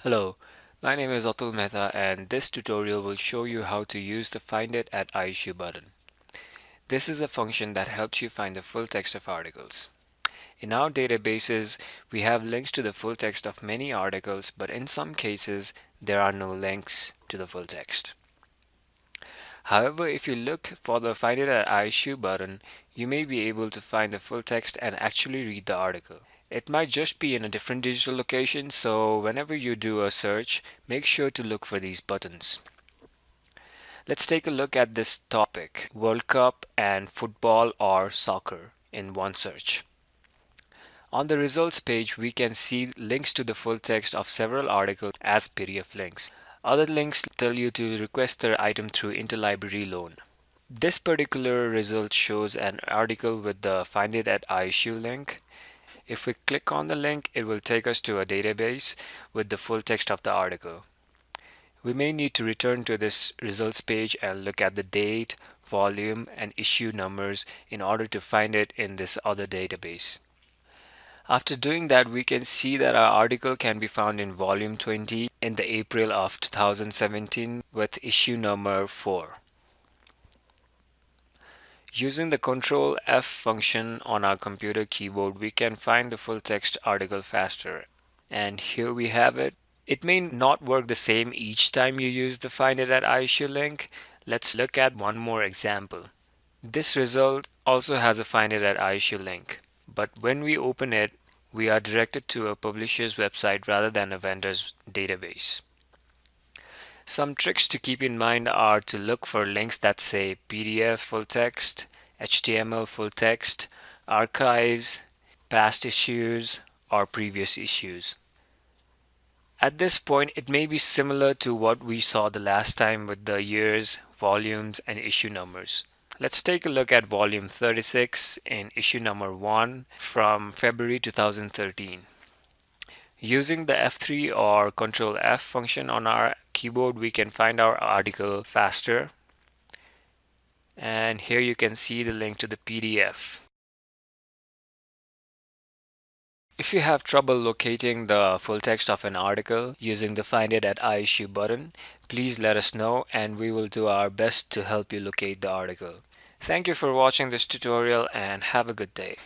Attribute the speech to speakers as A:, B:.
A: Hello, my name is Atul Mehta and this tutorial will show you how to use the Find It at iIssue button. This is a function that helps you find the full text of articles. In our databases, we have links to the full text of many articles, but in some cases, there are no links to the full text. However, if you look for the Find It at iIssue button, you may be able to find the full text and actually read the article. It might just be in a different digital location, so whenever you do a search, make sure to look for these buttons. Let's take a look at this topic, World Cup and football or soccer in one search. On the results page, we can see links to the full text of several articles as PDF links. Other links tell you to request their item through interlibrary loan. This particular result shows an article with the Find It at iIssue link if we click on the link, it will take us to a database with the full text of the article. We may need to return to this results page and look at the date, volume, and issue numbers in order to find it in this other database. After doing that, we can see that our article can be found in volume 20 in the April of 2017 with issue number 4. Using the Control F function on our computer keyboard, we can find the full text article faster. And here we have it. It may not work the same each time you use the Find It at iIssue link. Let's look at one more example. This result also has a Find It at iIssue link, but when we open it, we are directed to a publisher's website rather than a vendor's database. Some tricks to keep in mind are to look for links that say PDF full text, HTML full text, archives, past issues, or previous issues. At this point, it may be similar to what we saw the last time with the years, volumes, and issue numbers. Let's take a look at volume 36 in issue number 1 from February 2013. Using the F3 or Control F function on our keyboard, we can find our article faster. And here you can see the link to the PDF. If you have trouble locating the full text of an article using the Find It at iIssue button, please let us know and we will do our best to help you locate the article. Thank you for watching this tutorial and have a good day.